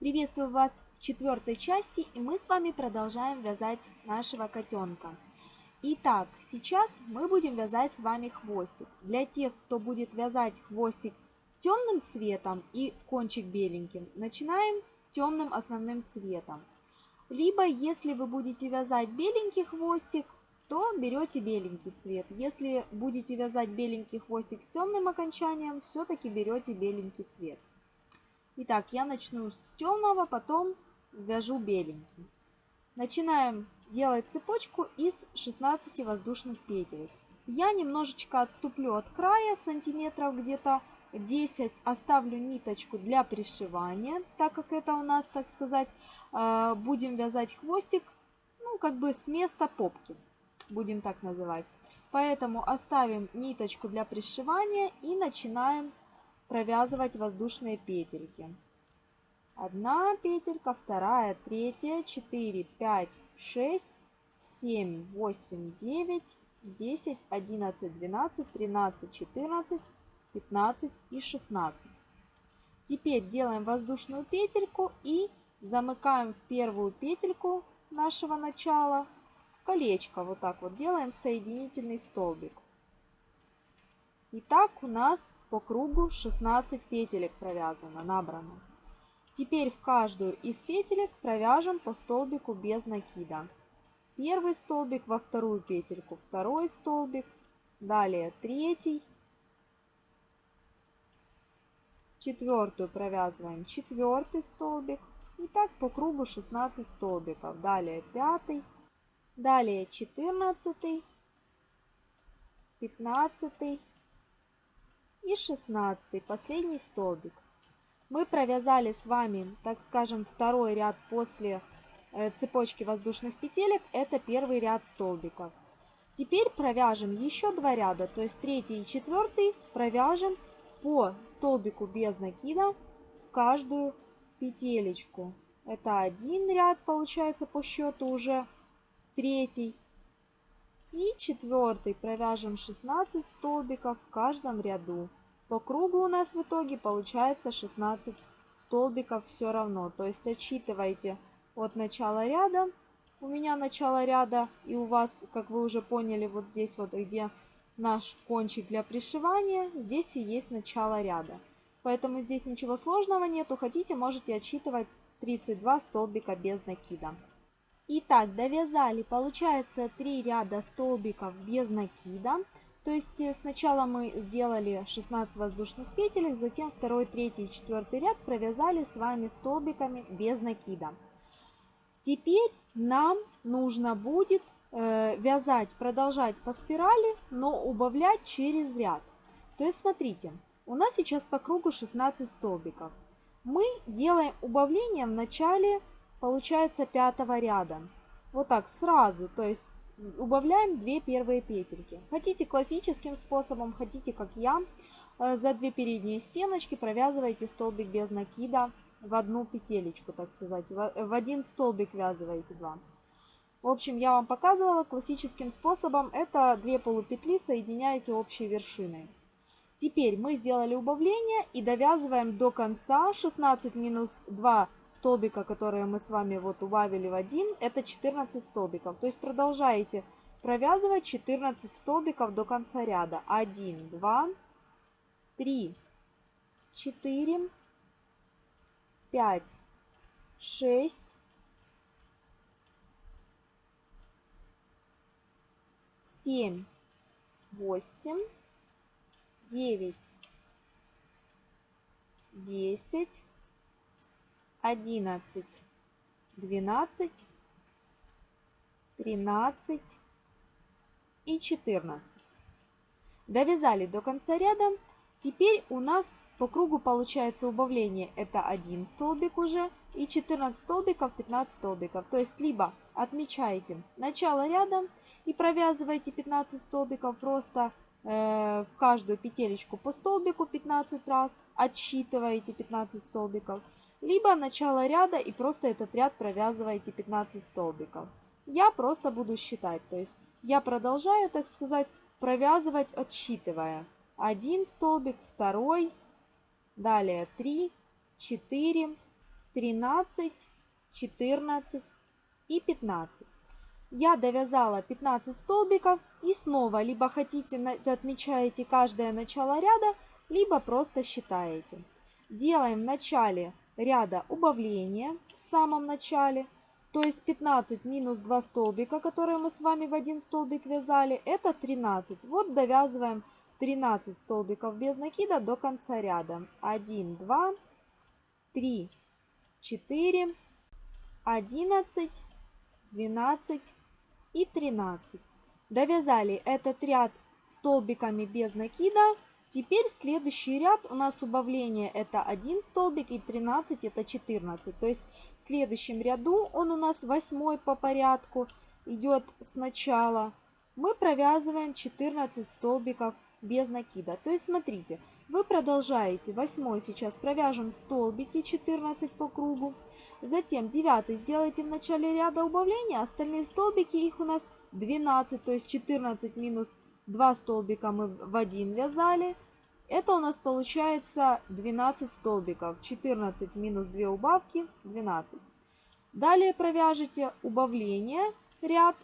Приветствую вас в четвертой части, и мы с вами продолжаем вязать нашего котенка. Итак, сейчас мы будем вязать с вами хвостик. Для тех, кто будет вязать хвостик темным цветом и кончик беленьким, начинаем темным основным цветом. Либо, если вы будете вязать беленький хвостик, то берете беленький цвет. Если будете вязать беленький хвостик с темным окончанием, все-таки берете беленький цвет. Итак, я начну с темного, потом вяжу беленький. Начинаем делать цепочку из 16 воздушных петель. Я немножечко отступлю от края, сантиметров где-то 10, оставлю ниточку для пришивания, так как это у нас, так сказать, э, будем вязать хвостик, ну, как бы с места попки, будем так называть. Поэтому оставим ниточку для пришивания и начинаем провязывать воздушные петельки. Одна петелька, вторая, третья, 4, 5, 6, 7, 8, 9, 10, 11, 12, 13, 14, 15 и 16. Теперь делаем воздушную петельку и замыкаем в первую петельку нашего начала колечко. Вот так вот делаем соединительный столбик. Итак, у нас по кругу 16 петелек провязано, набрано. Теперь в каждую из петелек провяжем по столбику без накида. Первый столбик во вторую петельку, второй столбик, далее третий, четвертую провязываем четвертый столбик. И так по кругу 16 столбиков. Далее пятый, далее 14, 15, и 16 последний столбик. Мы провязали с вами, так скажем, второй ряд после э, цепочки воздушных петелек. Это первый ряд столбиков. Теперь провяжем еще два ряда, то есть третий и четвертый провяжем по столбику без накида в каждую петелечку. Это один ряд получается по счету уже третий. И четвертый провяжем 16 столбиков в каждом ряду. По кругу у нас в итоге получается 16 столбиков все равно. То есть отсчитывайте от начала ряда. У меня начало ряда и у вас, как вы уже поняли, вот здесь вот где наш кончик для пришивания, здесь и есть начало ряда. Поэтому здесь ничего сложного нету. Хотите, можете отсчитывать 32 столбика без накида. Итак, довязали, получается 3 ряда столбиков без накида. То есть э, сначала мы сделали 16 воздушных петель, затем второй, третий и четвертый ряд провязали с вами столбиками без накида. Теперь нам нужно будет э, вязать, продолжать по спирали, но убавлять через ряд. То есть смотрите, у нас сейчас по кругу 16 столбиков. Мы делаем убавление в начале, получается, пятого ряда. Вот так сразу, то есть убавляем 2 первые петельки. Хотите классическим способом, хотите как я. Э, за две передние стеночки провязываете столбик без накида в одну петелечку, так сказать. В один столбик вязываете два. В общем, я вам показывала классическим способом. Это две полупетли соединяете общей вершиной. Теперь мы сделали убавление и довязываем до конца 16 минус 2 столбика, которые мы с вами вот убавили в один, это 14 столбиков. То есть продолжаете провязывать 14 столбиков до конца ряда. 1, 2, 3, 4, 5, 6, 7, 8, 9, 10, 11, 12, 13 и 14. Довязали до конца ряда. Теперь у нас по кругу получается убавление. Это 1 столбик уже и 14 столбиков, 15 столбиков. То есть либо отмечаете начало ряда и провязываете 15 столбиков просто Э, в каждую петелечку по столбику 15 раз, отсчитываете 15 столбиков, либо начало ряда и просто этот ряд провязываете 15 столбиков. Я просто буду считать, то есть я продолжаю, так сказать, провязывать, отсчитывая. Один столбик, второй, далее 3, 4, 13, 14 и 15. Я довязала 15 столбиков и снова либо хотите отмечаете каждое начало ряда, либо просто считаете. Делаем в начале ряда убавление в самом начале, то есть 15 минус 2 столбика, которые мы с вами в один столбик вязали, это 13. Вот довязываем 13 столбиков без накида до конца ряда. 1, 2, 3, 4, 11, 12 и 13. Довязали этот ряд столбиками без накида. Теперь следующий ряд у нас убавление это 1 столбик и 13 это 14. То есть в следующем ряду он у нас 8 по порядку идет сначала. Мы провязываем 14 столбиков без накида. То есть смотрите, вы продолжаете 8 сейчас провяжем столбики 14 по кругу. Затем 9 сделайте в начале ряда убавления, остальные столбики их у нас 12, то есть 14 минус 2 столбика мы в один вязали. Это у нас получается 12 столбиков. 14 минус 2 убавки 12. Далее провяжите убавление ряд.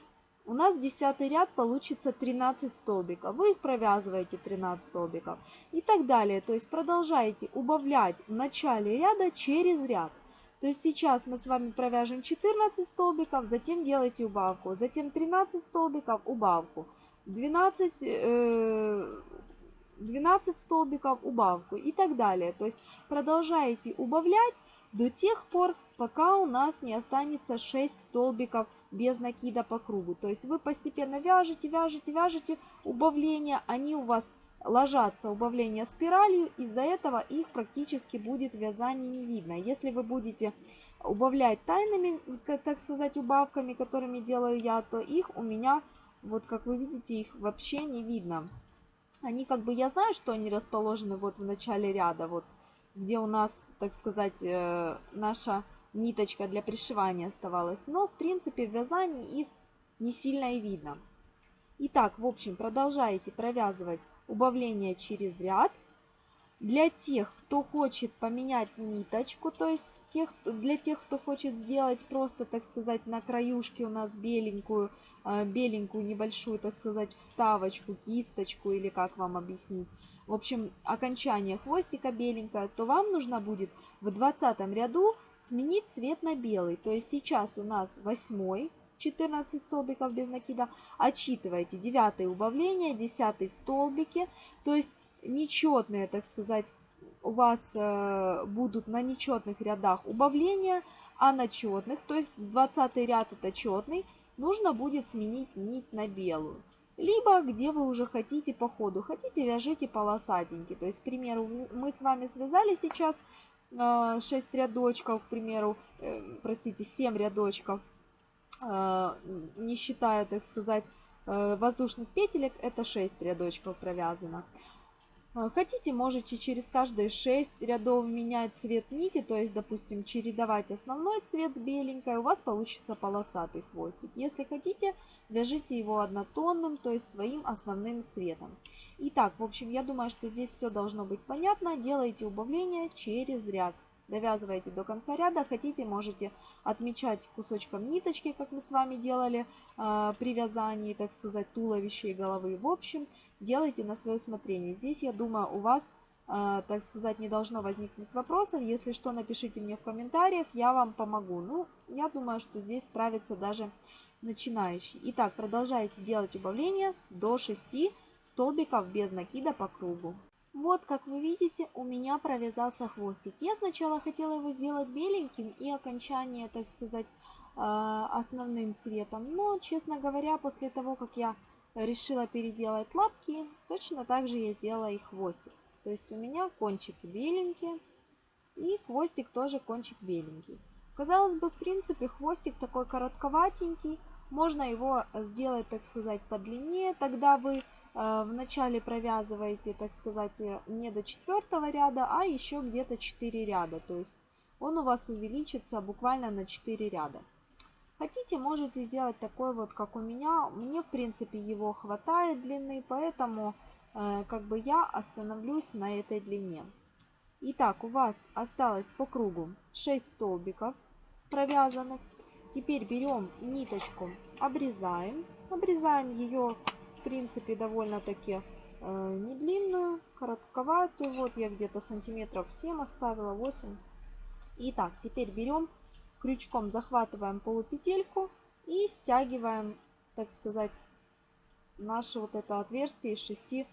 У нас 10 ряд получится 13 столбиков. Вы их провязываете 13 столбиков. И так далее. То есть продолжаете убавлять в начале ряда через ряд. То есть сейчас мы с вами провяжем 14 столбиков, затем делайте убавку, затем 13 столбиков, убавку, 12, э, 12 столбиков, убавку и так далее. То есть продолжаете убавлять до тех пор, пока у нас не останется 6 столбиков без накида по кругу. То есть вы постепенно вяжете, вяжете, вяжете убавления, они у вас ложатся убавления спиралью, из-за этого их практически будет вязание не видно. Если вы будете убавлять тайными, так сказать, убавками, которыми делаю я, то их у меня, вот как вы видите, их вообще не видно. Они как бы, я знаю, что они расположены вот в начале ряда, вот где у нас, так сказать, э, наша ниточка для пришивания оставалась. Но, в принципе, в вязании их не сильно и видно. Итак, в общем, продолжаете провязывать убавление через ряд. Для тех, кто хочет поменять ниточку, то есть тех, для тех, кто хочет сделать просто, так сказать, на краюшке у нас беленькую, беленькую небольшую, так сказать, вставочку, кисточку или как вам объяснить. В общем, окончание хвостика беленькое, то вам нужно будет в 20 ряду сменить цвет на белый. То есть сейчас у нас 8 14 столбиков без накида. Отсчитывайте 9 убавление, 10 столбики. То есть нечетные, так сказать, у вас э, будут на нечетных рядах убавления, а на четных, то есть 20 ряд это четный, нужно будет сменить нить на белую. Либо где вы уже хотите по ходу, хотите вяжите полосатенький. То есть, к примеру, мы с вами связали сейчас 6 э, рядочков, к примеру, э, простите, 7 рядочков Э, не считая, так сказать, воздушных петелек, это 6 рядочков провязано. Э, хотите, можете через каждые 6 рядов менять цвет нити, то есть, допустим, чередовать основной цвет с беленькой, у вас получится полосатый хвостик. Если хотите, вяжите его однотонным, то есть своим основным цветом. Итак, в общем, я думаю, что здесь все должно быть понятно. Делайте убавление через ряд довязываете до конца ряда. Хотите, можете отмечать кусочком ниточки, как мы с вами делали э, при вязании, так сказать, туловища и головы. В общем, делайте на свое усмотрение. Здесь, я думаю, у вас, э, так сказать, не должно возникнуть вопросов. Если что, напишите мне в комментариях, я вам помогу. Ну, я думаю, что здесь справится даже начинающий. Итак, продолжайте делать убавление до 6 столбиков без накида по кругу. Вот, как вы видите, у меня провязался хвостик. Я сначала хотела его сделать беленьким и окончание, так сказать, э, основным цветом. Но, честно говоря, после того, как я решила переделать лапки, точно так же я сделала и хвостик. То есть у меня кончик беленький и хвостик тоже кончик беленький. Казалось бы, в принципе, хвостик такой коротковатенький. Можно его сделать, так сказать, подлиннее. Тогда вы Э, вначале провязываете, так сказать, не до четвертого ряда, а еще где-то 4 ряда. То есть он у вас увеличится буквально на 4 ряда. Хотите, можете сделать такой вот, как у меня. Мне, в принципе, его хватает длины, поэтому э, как бы я остановлюсь на этой длине. Итак, у вас осталось по кругу 6 столбиков провязанных. Теперь берем ниточку, обрезаем. Обрезаем ее, в принципе, довольно-таки э, не длинную, коротковатую. Вот я где-то сантиметров 7 оставила, 8. Итак, теперь берем, крючком захватываем полупетельку и стягиваем, так сказать, наше вот это отверстие из 6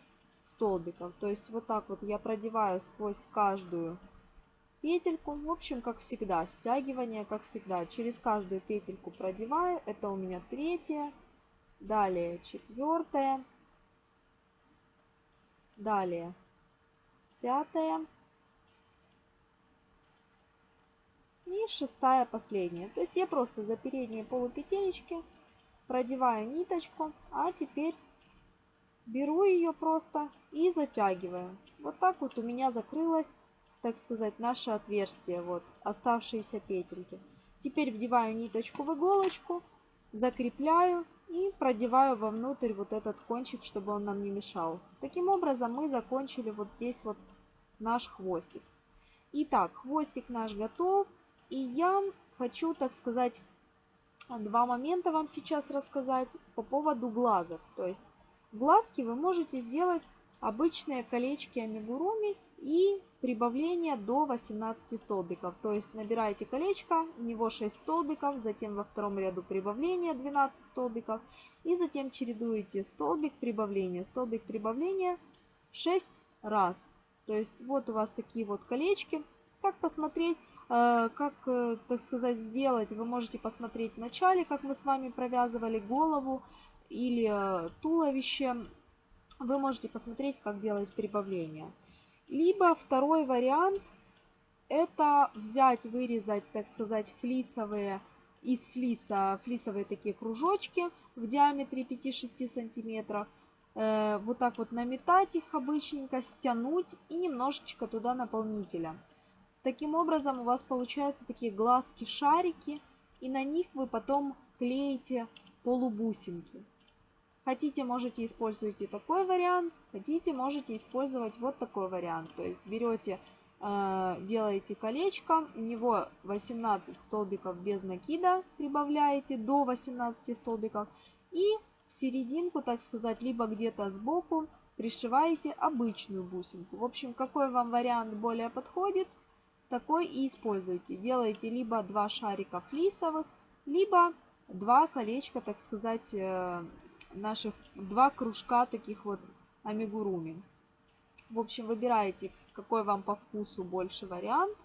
столбиков. То есть вот так вот я продеваю сквозь каждую петельку. В общем, как всегда, стягивание, как всегда. Через каждую петельку продеваю. Это у меня третья. Далее четвертая. Далее пятая. И шестая последняя. То есть я просто за передние полупетелечки продеваю ниточку. А теперь беру ее просто и затягиваю. Вот так вот у меня закрылось, так сказать, наше отверстие, вот, оставшиеся петельки. Теперь вдеваю ниточку в иголочку, закрепляю и продеваю вовнутрь вот этот кончик, чтобы он нам не мешал. Таким образом мы закончили вот здесь вот наш хвостик. Итак, хвостик наш готов. И я хочу, так сказать, два момента вам сейчас рассказать по поводу глазов. То есть глазки вы можете сделать обычные колечки амигуруми и прибавление до 18 столбиков. То есть набираете колечко, у него 6 столбиков, затем во втором ряду прибавление 12 столбиков. И затем чередуете столбик прибавления, столбик прибавления 6 раз. То есть вот у вас такие вот колечки. Как посмотреть, как, э, так сказать, сделать, вы можете посмотреть в начале, как мы с вами провязывали голову или э, туловище вы можете посмотреть, как делать прибавление. Либо второй вариант – это взять, вырезать, так сказать, флисовые, из флиса, флисовые такие кружочки в диаметре 5-6 сантиметров. Э, вот так вот наметать их обычненько, стянуть и немножечко туда наполнителя. Таким образом у вас получаются такие глазки-шарики, и на них вы потом клеите полубусинки. Хотите, можете использовать и такой вариант, хотите, можете использовать вот такой вариант. То есть берете, э, делаете колечко, у него 18 столбиков без накида, прибавляете до 18 столбиков. И в серединку, так сказать, либо где-то сбоку пришиваете обычную бусинку. В общем, какой вам вариант более подходит, такой и используйте. Делаете либо два шарика флисовых, либо два колечка, так сказать, э, наших два кружка таких вот амигуруми. В общем, выбираете, какой вам по вкусу больше вариант.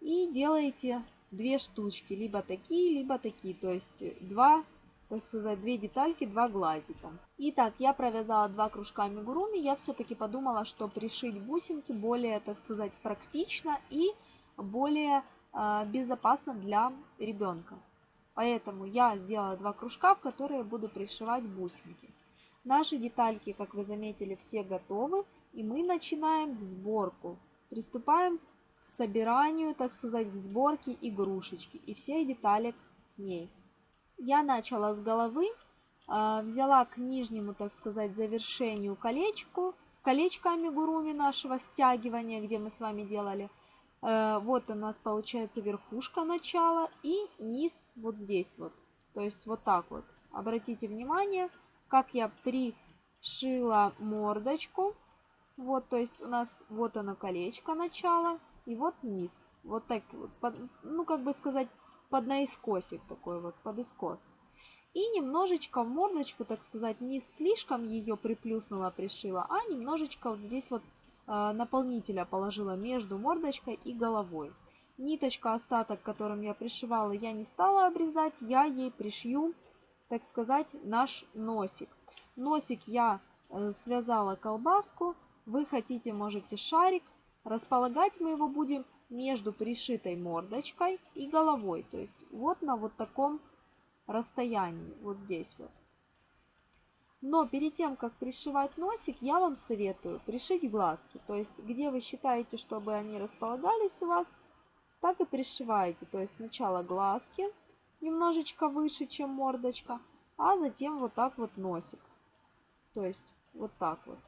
И делаете две штучки, либо такие, либо такие. То есть два, так сказать, две детальки, два глазика. Итак, я провязала два кружка амигуруми. Я все-таки подумала, что пришить бусинки более, так сказать, практично и более э, безопасно для ребенка. Поэтому я сделала два кружка, в которые буду пришивать бусинки. Наши детальки, как вы заметили, все готовы. И мы начинаем сборку. Приступаем к собиранию, так сказать, к сборке игрушечки и всех деталек к ней. Я начала с головы, а, взяла к нижнему, так сказать, завершению колечку, колечко амигуруми нашего стягивания, где мы с вами делали – Э, вот у нас получается верхушка начала и низ вот здесь вот. То есть вот так вот. Обратите внимание, как я пришила мордочку. Вот, то есть у нас вот оно колечко начала и вот низ. Вот так вот, ну как бы сказать, под наискосик такой вот, под искос. И немножечко в мордочку, так сказать, не слишком ее приплюснула, пришила, а немножечко вот здесь вот Э, наполнителя положила между мордочкой и головой. Ниточка, остаток, которым я пришивала, я не стала обрезать, я ей пришью, так сказать, наш носик. Носик я э, связала колбаску, вы хотите, можете шарик. Располагать мы его будем между пришитой мордочкой и головой. То есть вот на вот таком расстоянии, вот здесь вот. Но перед тем, как пришивать носик, я вам советую пришить глазки. То есть, где вы считаете, чтобы они располагались у вас, так и пришиваете. То есть, сначала глазки немножечко выше, чем мордочка, а затем вот так вот носик. То есть, вот так вот.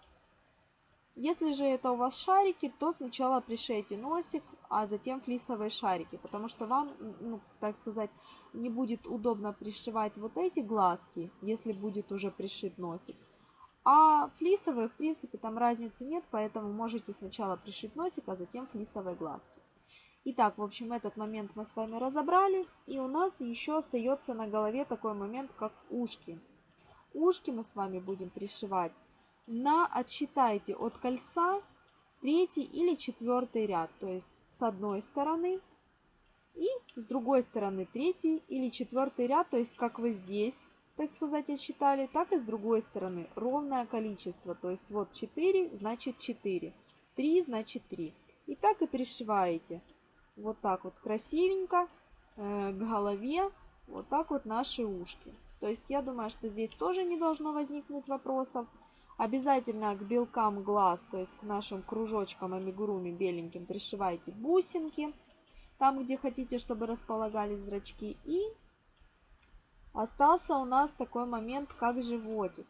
Если же это у вас шарики, то сначала пришейте носик, а затем флисовые шарики, потому что вам, ну, так сказать, не будет удобно пришивать вот эти глазки, если будет уже пришит носик. А флисовые, в принципе, там разницы нет, поэтому можете сначала пришить носик, а затем флисовые глазки. Итак, в общем, этот момент мы с вами разобрали. И у нас еще остается на голове такой момент, как ушки. Ушки мы с вами будем пришивать на, отсчитайте от кольца третий или четвертый ряд. То есть с одной стороны и с другой стороны третий или четвертый ряд. То есть как вы здесь, так сказать, отсчитали, так и с другой стороны. Ровное количество. То есть вот 4, значит 4. 3, значит 3. И так и пришиваете вот так вот красивенько э, к голове вот так вот наши ушки. То есть я думаю, что здесь тоже не должно возникнуть вопросов. Обязательно к белкам глаз, то есть к нашим кружочкам амигуруми беленьким пришивайте бусинки. Там, где хотите, чтобы располагались зрачки. И остался у нас такой момент, как животик.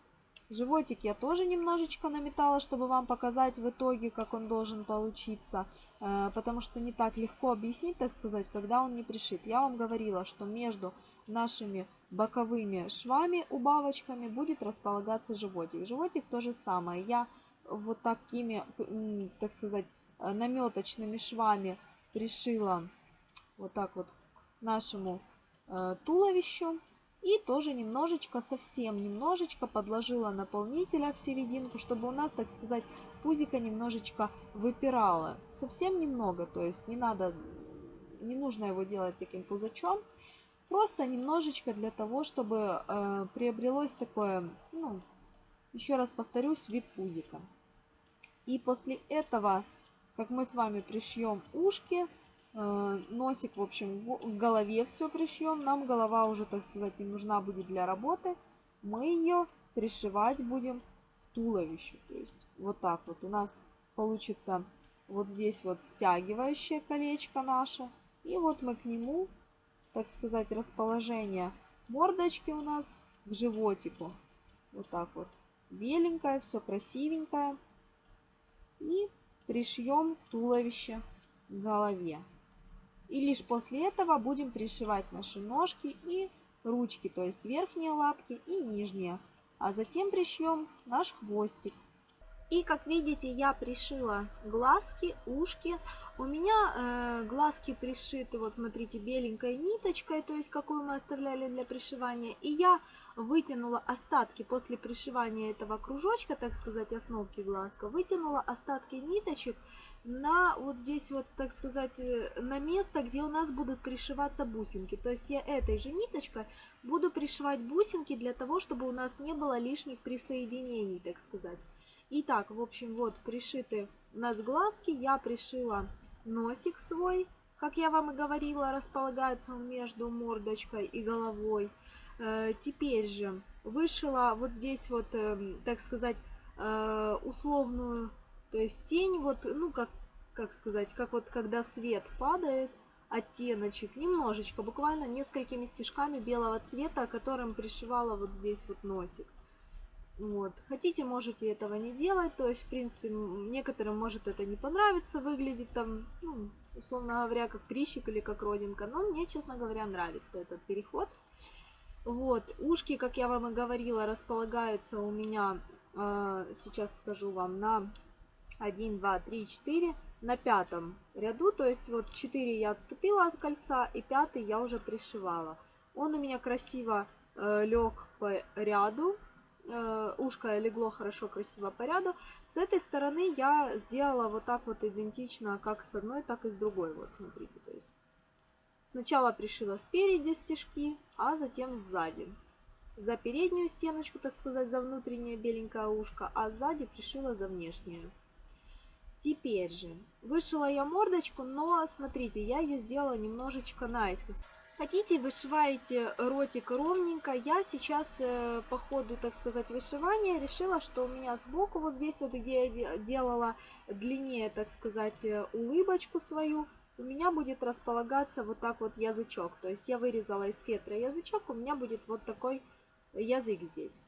Животик я тоже немножечко наметала, чтобы вам показать в итоге, как он должен получиться. Э, потому что не так легко объяснить, так сказать, когда он не пришит. Я вам говорила, что между нашими боковыми швами, убавочками будет располагаться животик. Животик то же самое. Я вот такими, так сказать, э, наметочными швами пришила вот так вот нашему э, туловищу. И тоже немножечко, совсем немножечко подложила наполнителя в серединку, чтобы у нас, так сказать, пузико немножечко выпирало. Совсем немного, то есть не надо, не нужно его делать таким пузачом. Просто немножечко для того, чтобы э, приобрелось такое, ну, еще раз повторюсь, вид пузика. И после этого, как мы с вами пришьем ушки, Э, носик, в общем, в голове все пришьем. Нам голова уже, так сказать, не нужна будет для работы. Мы ее пришивать будем туловищу. То есть вот так вот у нас получится вот здесь вот стягивающее колечко наше. И вот мы к нему, так сказать, расположение мордочки у нас к животику. Вот так вот. Беленькое, все красивенькое. И пришьем туловище к голове. И лишь после этого будем пришивать наши ножки и ручки, то есть верхние лапки и нижние. А затем пришьем наш хвостик. И как видите, я пришила глазки, ушки. У меня э, глазки пришиты, вот смотрите, беленькой ниточкой, то есть какую мы оставляли для пришивания. И я вытянула остатки после пришивания этого кружочка, так сказать, основки глазка, вытянула остатки ниточек на вот здесь вот, так сказать, э, на место, где у нас будут пришиваться бусинки. То есть я этой же ниточкой буду пришивать бусинки для того, чтобы у нас не было лишних присоединений, так сказать. Итак, в общем, вот пришиты у нас глазки. Я пришила носик свой, как я вам и говорила, располагается он между мордочкой и головой. Э, теперь же вышила вот здесь вот, эм, так сказать, э, условную то есть тень вот, ну как, как сказать, как вот когда свет падает, оттеночек, немножечко, буквально несколькими стежками белого цвета, которым пришивала вот здесь вот носик. Вот. Хотите, можете этого не делать, то есть, в принципе, некоторым может это не понравиться, выглядит там, ну, условно говоря, как прищик или как родинка, но мне, честно говоря, нравится этот переход. Вот, ушки, как я вам и говорила, располагаются у меня, э, сейчас скажу вам, на 1, 2, 3, 4 на пятом ряду. То есть вот 4 я отступила от кольца и пятый я уже пришивала. Он у меня красиво э, лег по ряду. Э, ушко легло хорошо, красиво по ряду. С этой стороны я сделала вот так вот идентично, как с одной, так и с другой. Вот смотрите, то есть сначала пришила спереди стежки, а затем сзади. За переднюю стеночку, так сказать, за внутреннее беленькое ушко, а сзади пришила за внешнее. Теперь же, вышила я мордочку, но смотрите, я ее сделала немножечко наискось. Хотите, вышиваете ротик ровненько. Я сейчас э, по ходу, так сказать, вышивания решила, что у меня сбоку, вот здесь вот, где я делала длиннее, так сказать, э, улыбочку свою, у меня будет располагаться вот так вот язычок. То есть я вырезала из фетра язычок, у меня будет вот такой язык здесь.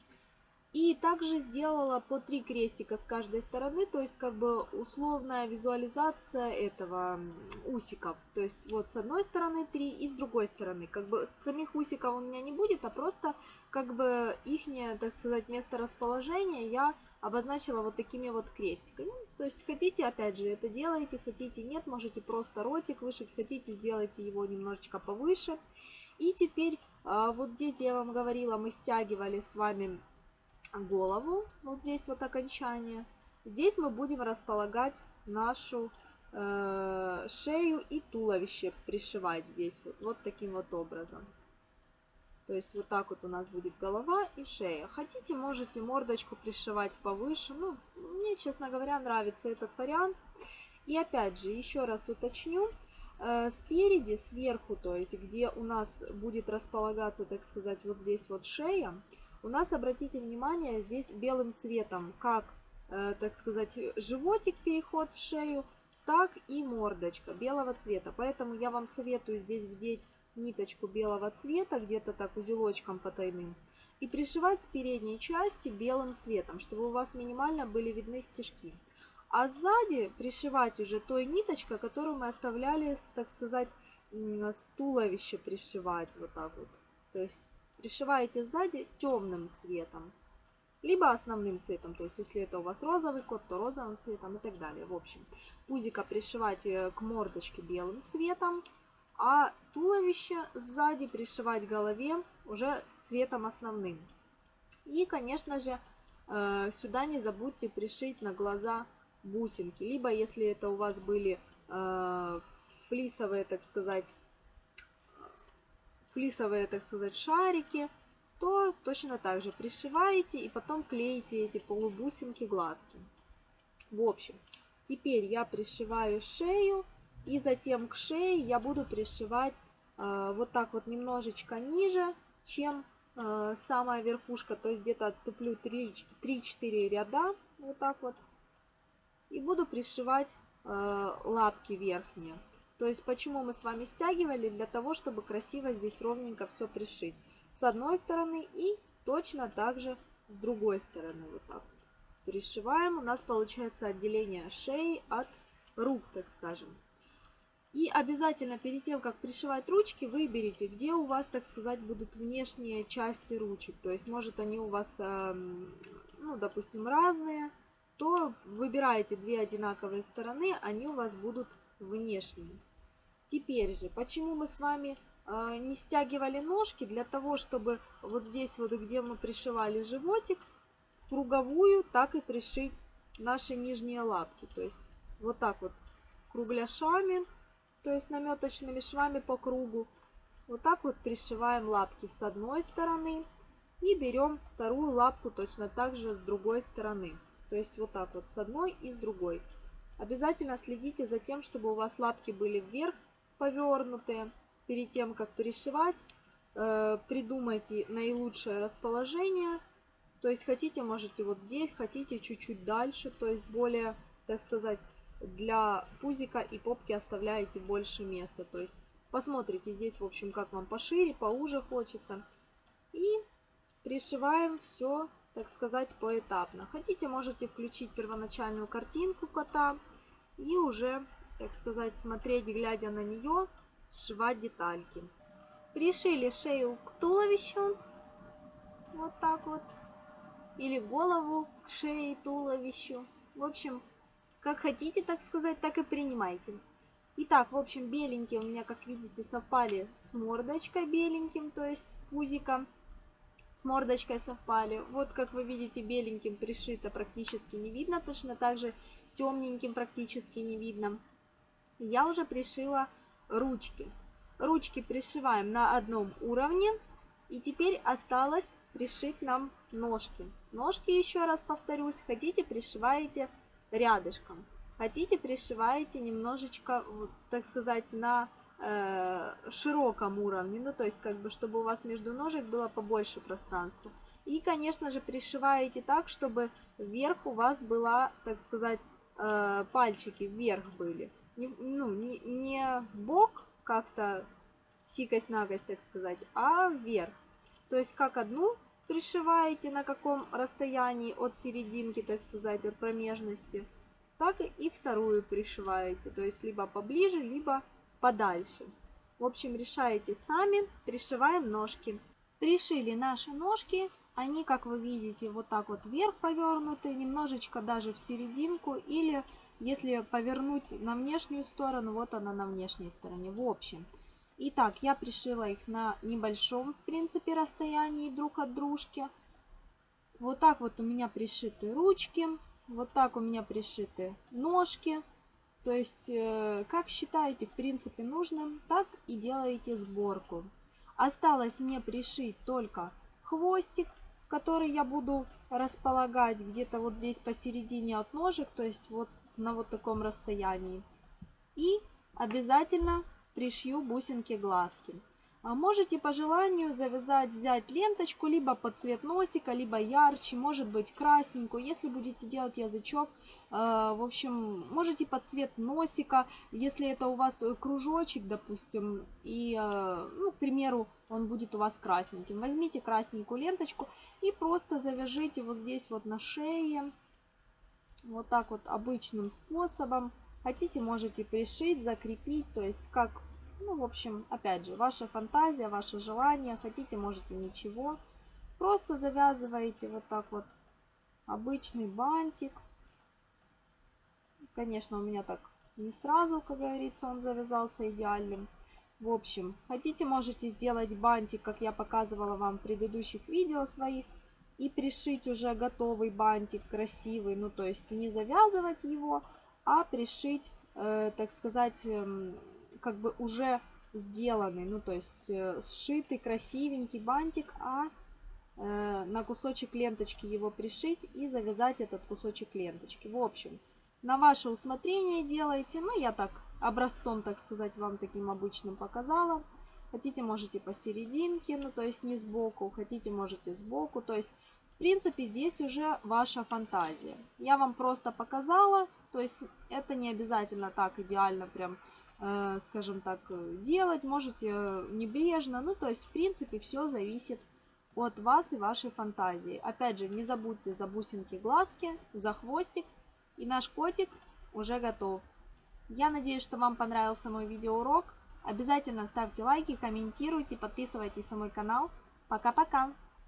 И также сделала по три крестика с каждой стороны, то есть как бы условная визуализация этого усиков. То есть вот с одной стороны три и с другой стороны. Как бы самих усиков у меня не будет, а просто как бы их, так сказать, место расположения я обозначила вот такими вот крестиками. То есть хотите, опять же, это делаете, хотите нет, можете просто ротик вышить, хотите, сделайте его немножечко повыше. И теперь а, вот здесь, где я вам говорила, мы стягивали с вами голову, вот здесь вот окончание. Здесь мы будем располагать нашу э, шею и туловище, пришивать здесь вот, вот таким вот образом. То есть вот так вот у нас будет голова и шея. Хотите, можете мордочку пришивать повыше. Ну, мне, честно говоря, нравится этот вариант. И опять же, еще раз уточню. Э, спереди, сверху, то есть где у нас будет располагаться, так сказать, вот здесь вот шея, у нас, обратите внимание, здесь белым цветом, как, э, так сказать, животик переход в шею, так и мордочка белого цвета. Поэтому я вам советую здесь вдеть ниточку белого цвета, где-то так узелочком потайным, и пришивать с передней части белым цветом, чтобы у вас минимально были видны стежки. А сзади пришивать уже той ниточкой, которую мы оставляли, так сказать, с туловища пришивать вот так вот. То есть пришиваете сзади темным цветом, либо основным цветом, то есть если это у вас розовый кот, то розовым цветом и так далее. В общем, пузика пришивать к мордочке белым цветом, а туловище сзади пришивать голове уже цветом основным. И, конечно же, э, сюда не забудьте пришить на глаза бусинки, либо если это у вас были э, флисовые, так сказать, флисовые, так сказать, шарики, то точно так же пришиваете и потом клеите эти полубусинки глазки. В общем, теперь я пришиваю шею и затем к шее я буду пришивать э, вот так вот немножечко ниже, чем э, самая верхушка, то есть где-то отступлю 3-4 ряда, вот так вот, и буду пришивать э, лапки верхние. То есть почему мы с вами стягивали? Для того, чтобы красиво здесь ровненько все пришить. С одной стороны и точно так же с другой стороны. Вот так. Пришиваем. У нас получается отделение шеи от рук, так скажем. И обязательно перед тем, как пришивать ручки, выберите, где у вас, так сказать, будут внешние части ручек. То есть, может, они у вас, эм, ну, допустим, разные, то выбираете две одинаковые стороны, они у вас будут внешние. Теперь же, почему мы с вами э, не стягивали ножки? Для того, чтобы вот здесь вот, где мы пришивали животик, в круговую так и пришить наши нижние лапки. То есть вот так вот кругляшами, то есть наметочными швами по кругу. Вот так вот пришиваем лапки с одной стороны и берем вторую лапку точно так же с другой стороны. То есть вот так вот с одной и с другой. Обязательно следите за тем, чтобы у вас лапки были вверх повернутые. Перед тем, как перешивать, э, придумайте наилучшее расположение. То есть хотите, можете вот здесь, хотите чуть-чуть дальше, то есть более, так сказать, для пузика и попки оставляете больше места. То есть посмотрите здесь, в общем, как вам пошире, поуже хочется. И пришиваем все, так сказать, поэтапно. Хотите, можете включить первоначальную картинку кота и уже так сказать, смотреть, глядя на нее, сшивать детальки. Пришили шею к туловищу, вот так вот, или голову к шее и туловищу. В общем, как хотите, так сказать, так и принимайте. Итак, в общем, беленькие у меня, как видите, совпали с мордочкой беленьким, то есть пузиком с мордочкой совпали. Вот, как вы видите, беленьким пришито практически не видно, точно так же темненьким практически не видно я уже пришила ручки. Ручки пришиваем на одном уровне. И теперь осталось пришить нам ножки. Ножки, еще раз повторюсь, хотите пришиваете рядышком. Хотите пришиваете немножечко, так сказать, на э, широком уровне. Ну, то есть, как бы, чтобы у вас между ножек было побольше пространства. И, конечно же, пришиваете так, чтобы вверх у вас была, так сказать, э, пальчики вверх были не, ну, не, не бок как-то сикость-нагость, так сказать, а вверх. То есть как одну пришиваете, на каком расстоянии от серединки, так сказать, от промежности, так и вторую пришиваете, то есть либо поближе, либо подальше. В общем, решаете сами, пришиваем ножки. Пришили наши ножки, они, как вы видите, вот так вот вверх повернуты, немножечко даже в серединку, или если повернуть на внешнюю сторону, вот она на внешней стороне. В общем, итак, я пришила их на небольшом, в принципе, расстоянии друг от дружки. Вот так вот у меня пришиты ручки, вот так у меня пришиты ножки. То есть, э, как считаете, в принципе, нужным, так и делаете сборку. Осталось мне пришить только хвостик, который я буду располагать где-то вот здесь посередине от ножек, то есть вот на вот таком расстоянии. И обязательно пришью бусинки глазки. А можете по желанию завязать, взять ленточку либо под цвет носика, либо ярче, может быть красненькую. Если будете делать язычок, э, в общем, можете под цвет носика, если это у вас кружочек, допустим, и, э, ну, к примеру, он будет у вас красненьким. Возьмите красненькую ленточку и просто завяжите вот здесь вот на шее, вот так вот обычным способом. Хотите, можете пришить, закрепить, то есть как ну, в общем, опять же, ваша фантазия, ваше желание. Хотите, можете ничего. Просто завязываете вот так вот обычный бантик. Конечно, у меня так не сразу, как говорится, он завязался идеальным. В общем, хотите, можете сделать бантик, как я показывала вам в предыдущих видео своих. И пришить уже готовый бантик, красивый. Ну, то есть не завязывать его, а пришить, э, так сказать, э, как бы уже сделанный, ну то есть э, сшитый красивенький бантик, а э, на кусочек ленточки его пришить и завязать этот кусочек ленточки. В общем, на ваше усмотрение делайте, ну я так образцом, так сказать, вам таким обычным показала. Хотите, можете посерединке, ну то есть не сбоку, хотите, можете сбоку, то есть принципе здесь уже ваша фантазия. Я вам просто показала, то есть это не обязательно так идеально прям Э, скажем так, делать, можете э, небрежно. Ну, то есть, в принципе, все зависит от вас и вашей фантазии. Опять же, не забудьте за бусинки глазки, за хвостик. И наш котик уже готов. Я надеюсь, что вам понравился мой видеоурок. Обязательно ставьте лайки, комментируйте, подписывайтесь на мой канал. Пока-пока!